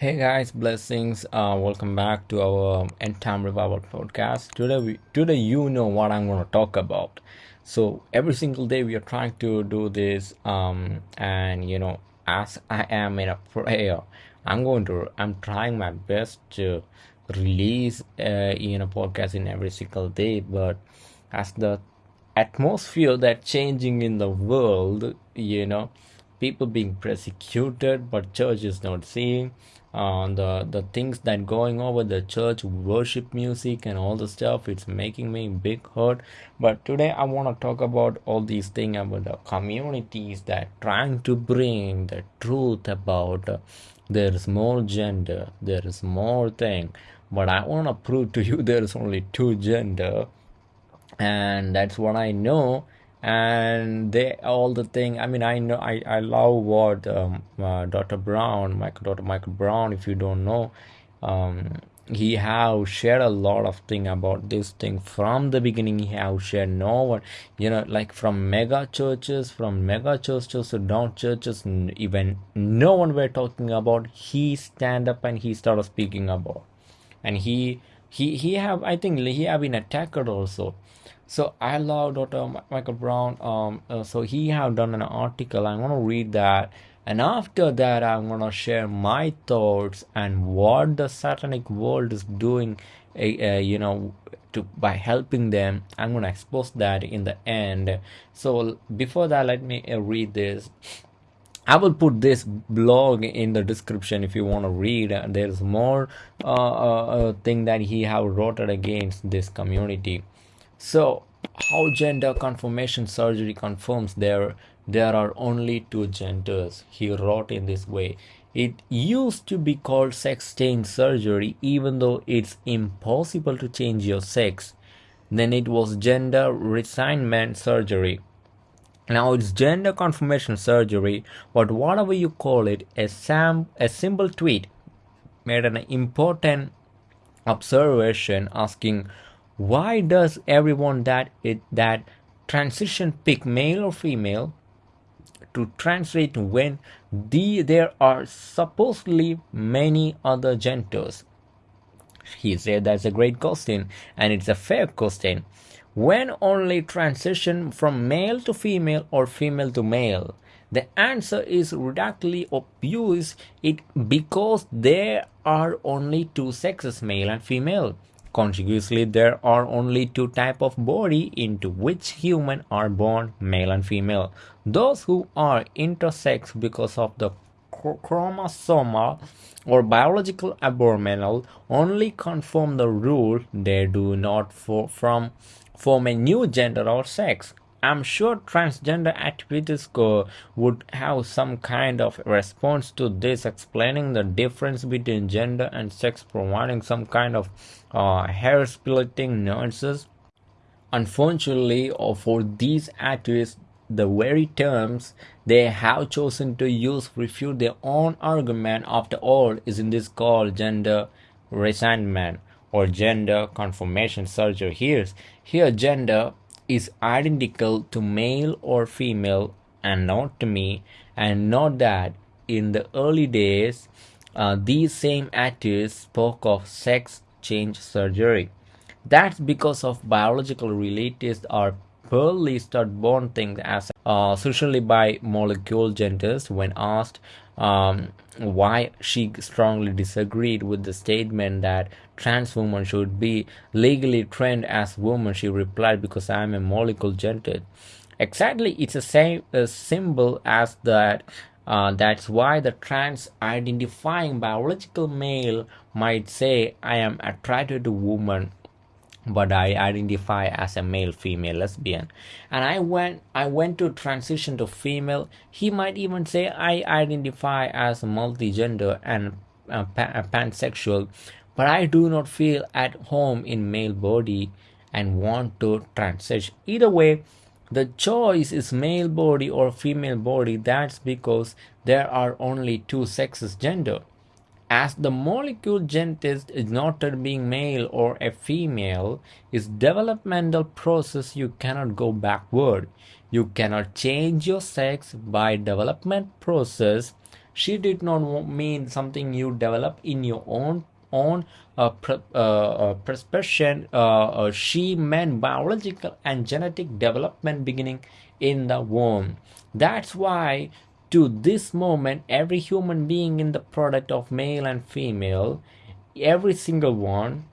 Hey guys, blessings. Uh, welcome back to our End Time Revival podcast. Today, we, today you know what I'm going to talk about. So every single day we are trying to do this, um, and you know, as I am in a prayer, I'm going to, I'm trying my best to release, uh, in a podcast in every single day. But as the atmosphere that changing in the world, you know, people being persecuted but church is not seeing uh, the the things that going over the church worship music and all the stuff it's making me big hurt. But today i want to talk about all these things about the communities that trying to bring the truth about uh, there is more gender there is more thing. But i want to prove to you there is only two gender. And that's what i know and they all the thing i mean i know i i love what um, uh, dr brown michael dr michael brown if you don't know um, he have shared a lot of thing about this thing. From the beginning he have shared no one you know like from mega churches from mega churches to down churches even no one were talking about he stand up and he started speaking about. And he he he have i think he have been attacked also so I love Dr. Michael Brown. Um, uh, so he have done an article. I'm gonna read that, and after that, I'm gonna share my thoughts and what the satanic world is doing. Uh, you know, to by helping them. I'm gonna expose that in the end. So before that, let me uh, read this. I will put this blog in the description if you want to read. There's more uh, uh, uh, thing that he have wrote against this community. So, how gender confirmation surgery confirms there there are only two genders. He wrote in this way. It used to be called sex change surgery, even though it's impossible to change your sex. Then it was gender reassignment surgery. Now it's gender confirmation surgery, but whatever you call it, a, sam- a simple tweet made an important observation asking why does everyone that it that transition pick male or female to translate when the there are supposedly many other genders? He said that's a great question and it's a fair question. When only transition from male to female or female to male? The answer is radically obvious. It because there are only two sexes male and female Consequently, there are only two types of body into which humans are born, male and female. Those who are intersex because of the chromosomal or biological abnormal only confirm the rule they do not for, from form a new gender or sex. I'm sure transgender activists would have some kind of response to this, explaining the difference between gender and sex, providing some kind of uh, hair splitting nuances. Unfortunately, uh, for these activists, the very terms they have chosen to use refute their own argument. After all is in this called gender reassignment or gender confirmation? Surgery here here gender is identical to male or female and not to me and not that in the early days uh, these same activists spoke of sex change surgery. That's because of biological relatives are poorly start-born things as uh, socially by molecule genders when asked um, why she strongly disagreed with the statement that trans women should be legally trained as women. She replied, "Because I am a molecule gender." Exactly, it's the same symbol as that. Uh, that's why the trans identifying biological male might say, "I am attracted to women." but I identify as a male female lesbian and I went I went to transition to female he might even say I identify as multigender and uh, uh, pansexual but I do not feel at home in male body and want to transition. Either way the choice is male body or female body. That's because there are only two sexes gender. As the molecule genetic is not being male or a female is developmental process you cannot go backward. You cannot change your sex by development process. She did not mean something you develop in your own own uh, uh, uh, perception. Uh, she meant biological and genetic development beginning in the womb. That's why to this moment every human being in the product of male and female every single one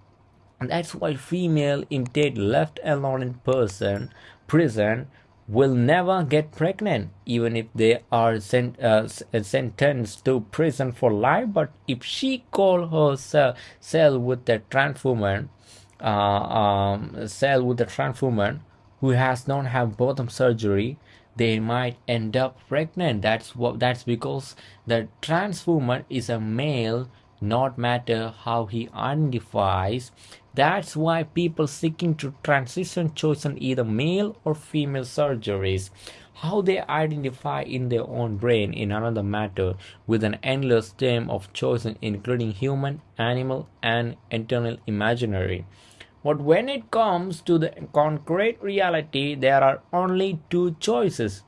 and that's why female indeed left alone in person prison will never get pregnant even if they are sent, uh, sentenced to prison for life. But if she call herself cell with the trans woman uh, um, cell with the trans woman who has not have bottom surgery they might end up pregnant. That's what that's because the trans woman is a male not matter how he identifies that's why people seeking to transition chosen either male or female surgeries how they identify in their own brain in another matter with an endless stream of choices including human animal and internal imaginary but when it comes to the concrete reality, there are only two choices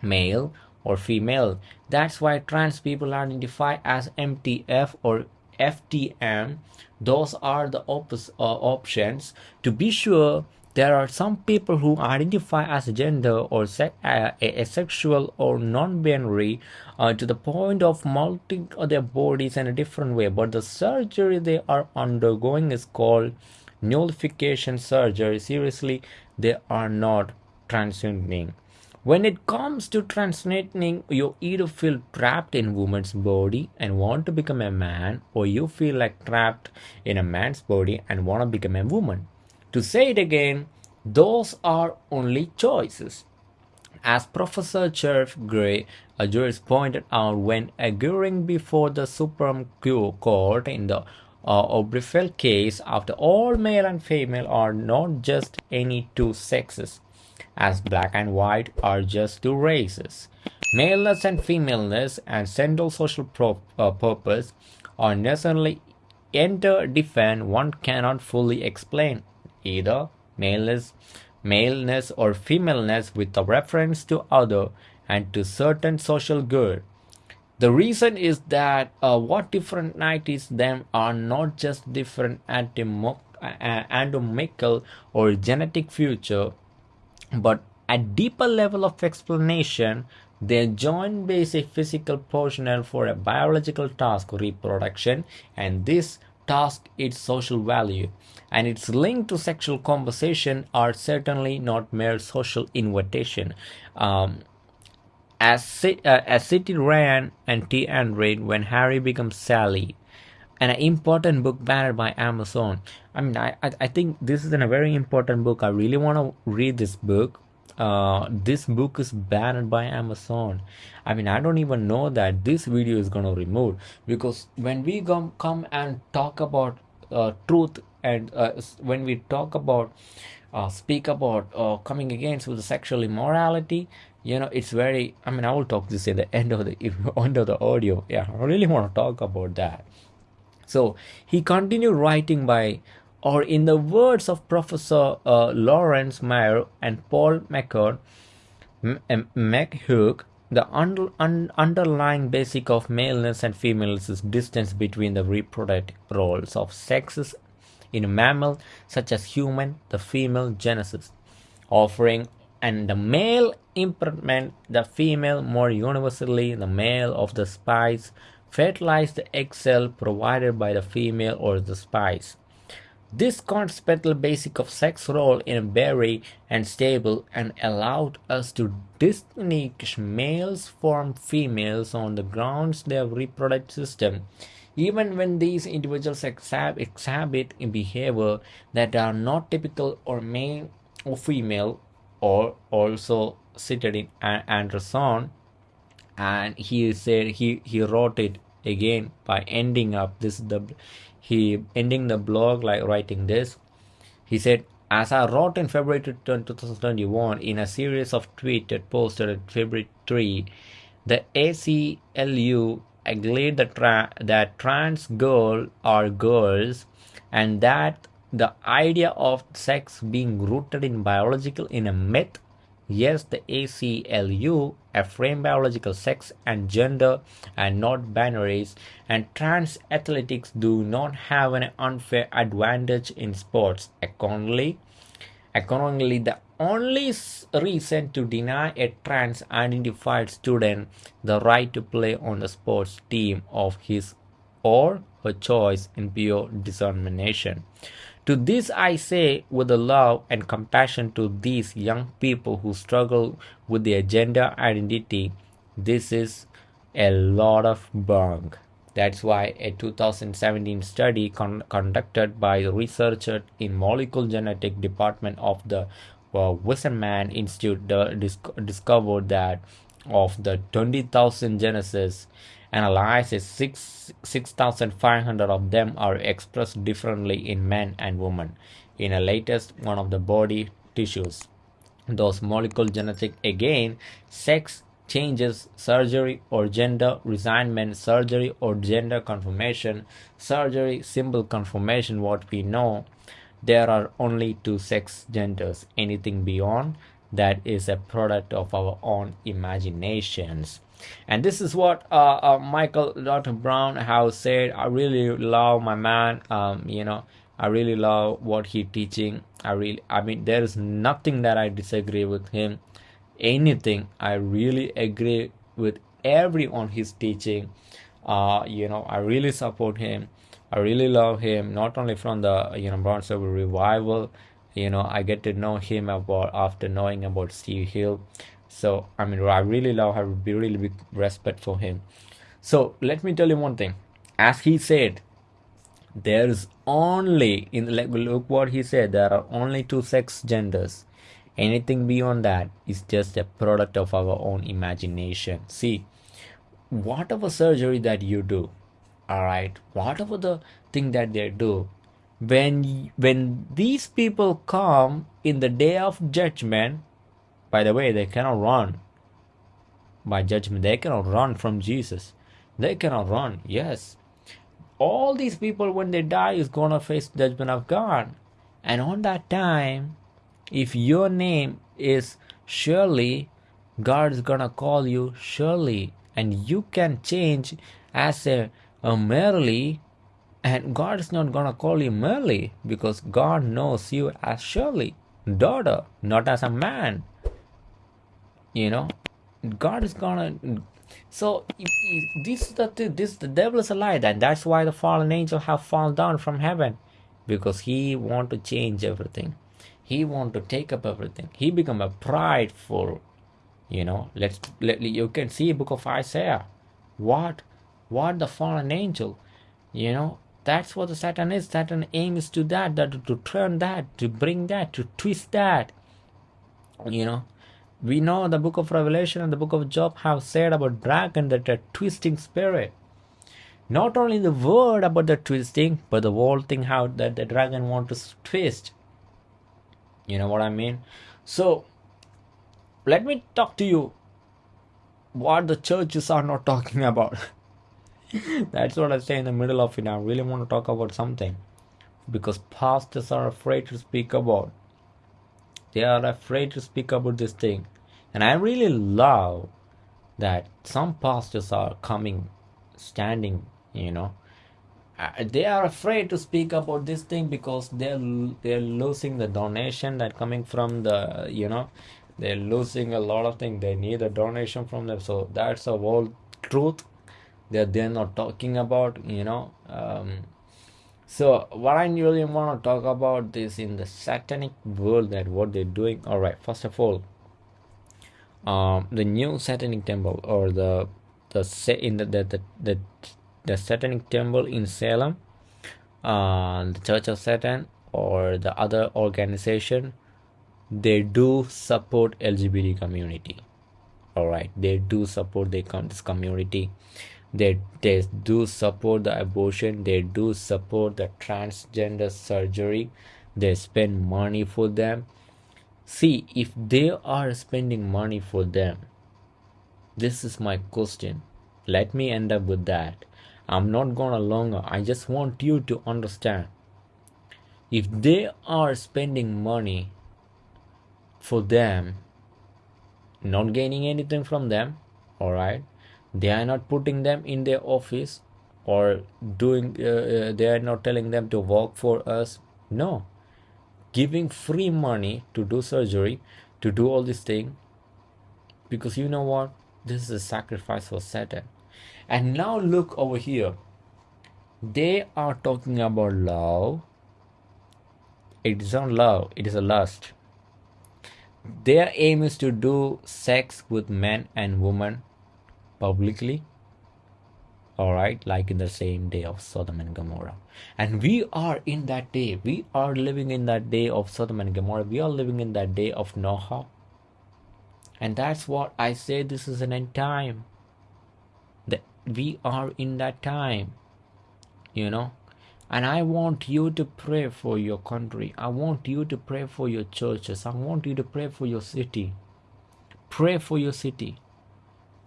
male or female. That's why trans people identify as MTF or FTM. Those are the op- uh, options. To be sure, there are some people who identify as gender or se- uh, asexual or non-binary uh, to the point of multing their bodies in a different way but the surgery they are undergoing is called nullification surgery seriously they are not transitioning when it comes to transitioning you either feel trapped in woman's body and want to become a man or you feel like trapped in a man's body and want to become a woman. To say it again those are only choices. As Professor Jeff Gray, a jurist, pointed out when arguing before the Supreme Court in the uh, Obergefell case, after all, male and female are not just any two sexes, as black and white are just two races. Maleness and femaleness and central social uh, purpose are necessarily interdependent. One cannot fully explain either maleness, maleness or femaleness with a reference to other and to certain social good the reason is that uh, what differentiates them are not just different anatomical or genetic feature, but at deeper level of explanation their joint basic physical personnel for a biological task reproduction and this task its social value. And its link to sexual conversation are certainly not mere social invitation. Um, as, uh, as City ran and T and read when Harry becomes Sally, an important book banned by Amazon. I mean, I, I, think this is a very important book. I really want to read this book. Uh, this book is banned by Amazon. I mean, I don't even know that this video is gonna remove because when we come come and talk about uh, truth and uh, when we talk about uh, speak about uh, coming against with sexual immorality you know it's very i mean i will talk this at the end of the end of the audio yeah i really want to talk about that so he continued writing by or in the words of professor uh, lawrence mayer and paul mccord the un, underlying basic of maleness and femaleness is distance between the reproductive roles of sexes in a mammal such as human the female genesis offering and the male imprintment, the female more universally, the male of the spice, fertilize the egg cell provided by the female or the spice. This consequential basic of sex role in a berry and stable and allowed us to distinguish males from females on the grounds their reproductive system even when these individuals exhibit behavior that are not typical or male or female or also cited in Anderson and he said he he wrote it again by ending up this the he ending the blog like writing this. He said as I wrote in February 2021 in a series of tweets that posted at February 3, the ACLU agreed that, tra- that trans girls are girls and that the idea of sex being rooted in biological in a myth Yes, the ACLU, affirm biological sex and gender and not binaries, and trans athletics do not have an unfair advantage in sports. Accordingly, accordingly the only reason to deny a trans identified student the right to play on the sports team of his or her choice in pure discrimination. To this I say with the love and compassion to these young people who struggle with their gender identity, this is a lot of bunk. That's why a 2017 study con conducted by researchers in molecular genetic department of the uh, Weizmann Institute discovered that of the 20,000 genesis analyzes 6 6500 of them are expressed differently in men and women in a latest one of the body tissues. Those molecular genetic again sex changes surgery or gender reassignment surgery or gender confirmation surgery symbol confirmation what we know there are only two sex genders. Anything beyond that is a product of our own imaginations and this is what uh, uh, michael dr brown has said i really love my man um, you know i really love what he teaching. I really i mean there is nothing that i disagree with him. Anything i really agree with every on his teaching. Uh, you know i really support him. I really love him not only from the you know brownsville revival. You know i get to know him about after knowing about steve hill so i mean i really love have really big respect for him. So let me tell you one thing. As he said there's only in like look what he said there are only two sex genders. Anything beyond that is just a product of our own imagination. See whatever surgery that you do all right whatever the thing that they do when when these people come in the day of judgment by the way, they cannot run by judgment. They cannot run from Jesus. They cannot run. Yes. All these people, when they die, is going to face judgment of God. And on that time, if your name is Shirley, God is going to call you Shirley. And you can change as a, a Merely, and God is not going to call you Merely because God knows you as Shirley, daughter, not as a man you know? God is gonna so this is the this the devil is a lie and that's why the fallen angel have fallen down from heaven. Because he want to change everything. He want to take up everything. He become a prideful you know? Let's let you can see book of isaiah. What what the fallen angel you know? That's what the satan is. Satan aims to that that to turn that to bring that to twist that you know we know the book of Revelation and the book of Job have said about dragon that a twisting spirit. Not only the word about the twisting, but the whole thing how that the dragon want to twist. You know what I mean? So let me talk to you what the churches are not talking about. That's what I say in the middle of it. I really want to talk about something because pastors are afraid to speak about. They are afraid to speak about this thing and I really love that some pastors are coming, standing, you know. Uh, they are afraid to speak about this thing because they're they're losing the donation that coming from the you know they're losing a lot of things they need a donation from them. So that's a whole truth that they're not talking about you know. Um, so what i really want to talk about this in the satanic world that what they're doing. All right first of all um, the new satanic temple or the the in the the, the, the, satanic temple in salem uh, the church of satan or the other organization they do support lgbt community. All right. They do support they this community. They they do support the abortion. They do support the transgender surgery. They spend money for them See, if they are spending money for them, this is my question. Let me end up with that. I'm not gonna longer. I just want you to understand. If they are spending money for them, not gaining anything from them all right they are not putting them in their office or doing uh, uh, they are not telling them to work for us no giving free money to do surgery to do all this thing because you know what? This is a sacrifice for satan. And now look over here. They are talking about love. It is not love it is a lust. Their aim is to do sex with men and women publicly all right like in the same day of sodom and gomorrah. And we are in that day. We are living in that day of sodom and gomorrah. We are living in that day of noah. And that's what i say this is an end time. That we are in that time you know. And i want you to pray for your country. I want you to pray for your churches. I want you to pray for your city. Pray for your city.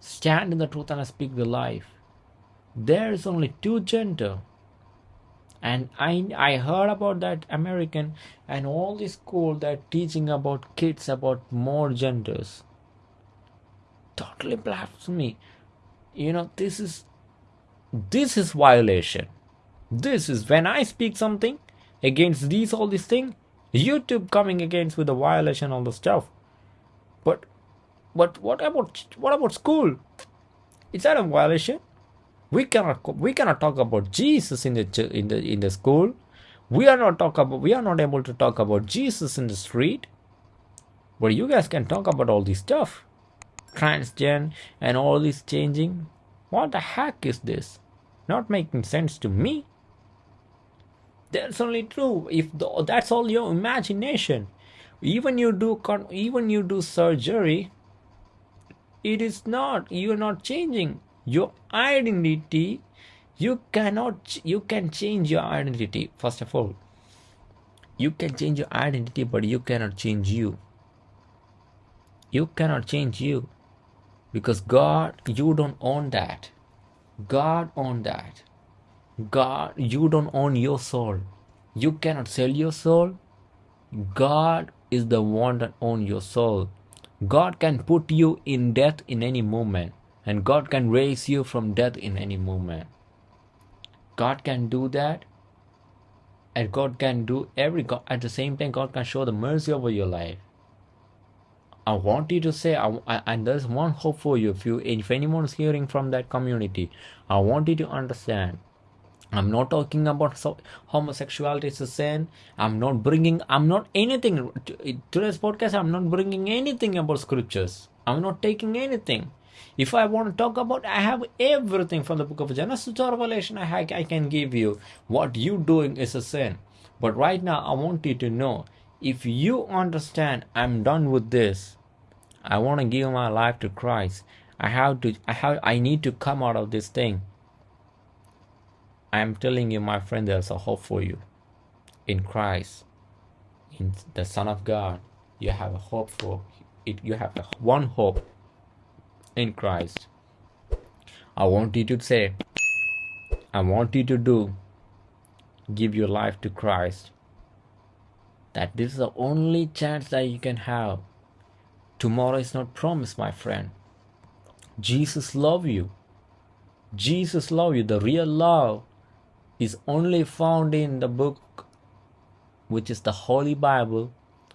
Stand in the truth and speak the life there is only two gender. And i i heard about that american and all the school that teaching about kids about more genders. Totally blasphemy. You know this is this is violation. This is when i speak something against these all these things youtube coming against with the violation all the stuff. But but what about what about school? Is that a violation we cannot we cannot talk about jesus in the in the in the school. We are not talk about we are not able to talk about jesus in the street. But you guys can talk about all this stuff. Transgen and all this changing. What the heck is this? Not making sense to me. That's only true if the, that's all your imagination. Even you do even you do surgery it is not you're not changing your identity you cannot you can change your identity first of all. You can change your identity but you cannot change you. You cannot change you because god you don't own that. God own that. God you don't own your soul. You cannot sell your soul. God is the one that own your soul. God can put you in death in any moment and God can raise you from death in any moment. God can do that, and God can do every. God, at the same time, God can show the mercy over your life. I want you to say, I, I, and there's one hope for you. If you, if anyone is hearing from that community, I want you to understand. I'm not talking about so, homosexuality is a sin. I'm not bringing. I'm not anything. Today's podcast. I'm not bringing anything about scriptures. I'm not taking anything. If I want to talk about, I have everything from the book of Genesis to Revelation. I, I can give you. What you doing is a sin. But right now, I want you to know if you understand, I'm done with this. I want to give my life to Christ. I have to. I have. I need to come out of this thing. I am telling you, my friend, there's a hope for you in Christ, in the Son of God. You have a hope for it. You have one hope in Christ. I want you to say, I want you to do, give your life to Christ. That this is the only chance that you can have. Tomorrow is not promised, my friend. Jesus love you. Jesus love you. The real love is only found in the book which is the Holy Bible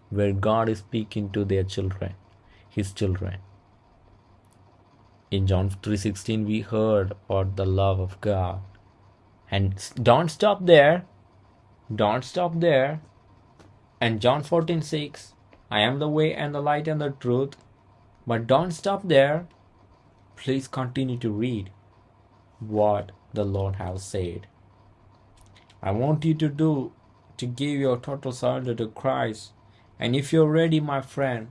where God is speaking to their children, his children in John 3:16 we heard about the love of God. And don't stop there. Don't stop there. And John 14:6 I am the way and the light and the truth. But don't stop there. Please continue to read what the Lord has said. I want you to do to give your total surrender to Christ. And if you're ready, my friend,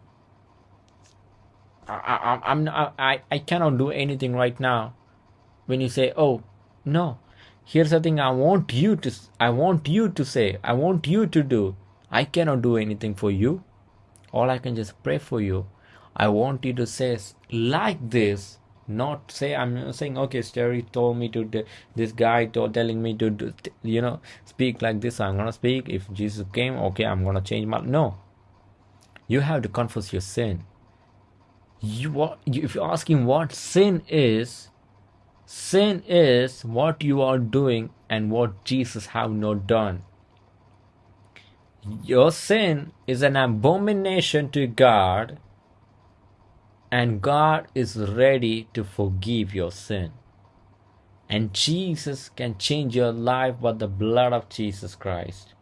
I, I, I'm I, I cannot do anything right now. When you say, oh, no, here's the thing I want you to, I want you to say, I want you to do. I cannot do anything for you. All I can just pray for you. I want you to say like this, not say I'm saying okay. Sterry told me to. This guy told telling me to do, you know speak like this. I'm gonna speak. If Jesus came, okay, I'm gonna change my no. You have to confess your sin you if you're asking what sin is sin is what you are doing and what jesus have not done. Your sin is an abomination to god and god is ready to forgive your sin. And jesus can change your life by the blood of jesus christ.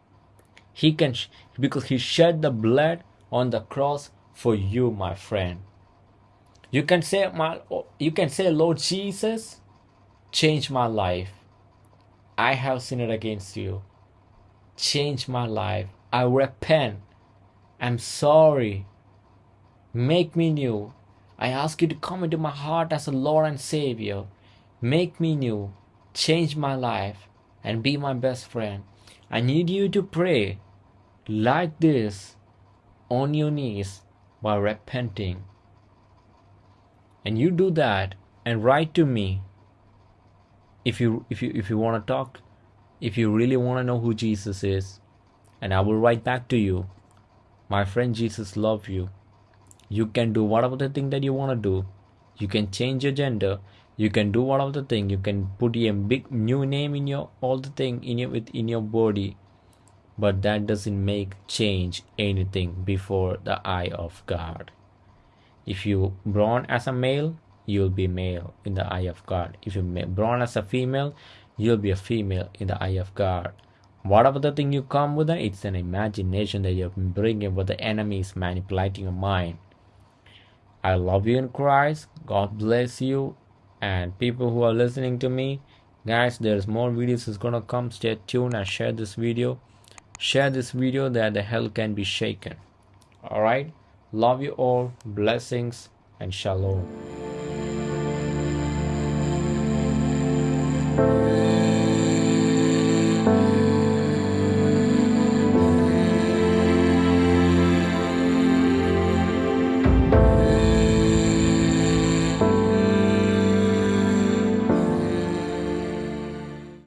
He can because he shed the blood on the cross for you my friend you can say my you can say Lord Jesus, change my life. I have sinned against you. Change my life. I repent. I'm sorry. Make me new. I ask you to come into my heart as a Lord and Savior. Make me new. Change my life and be my best friend. I need you to pray like this on your knees while repenting and you do that and write to me if you if you if you want to talk if you really want to know who jesus is. And i will write back to you my friend jesus love you. You can do whatever the thing that you want to do. You can change your gender. You can do whatever the thing. You can put a big new name in your all the thing in your in your body. But that doesn't make change anything before the eye of god if you born as a male, you'll be male in the eye of God. If you born as a female, you'll be a female in the eye of God. Whatever the thing you come with, it's an imagination that you're bringing, but the enemy is manipulating your mind. I love you in Christ. God bless you. And people who are listening to me, guys, there's more videos is gonna come. Stay tuned and share this video. Share this video that the hell can be shaken. Alright. Love you all. Blessings and shalom.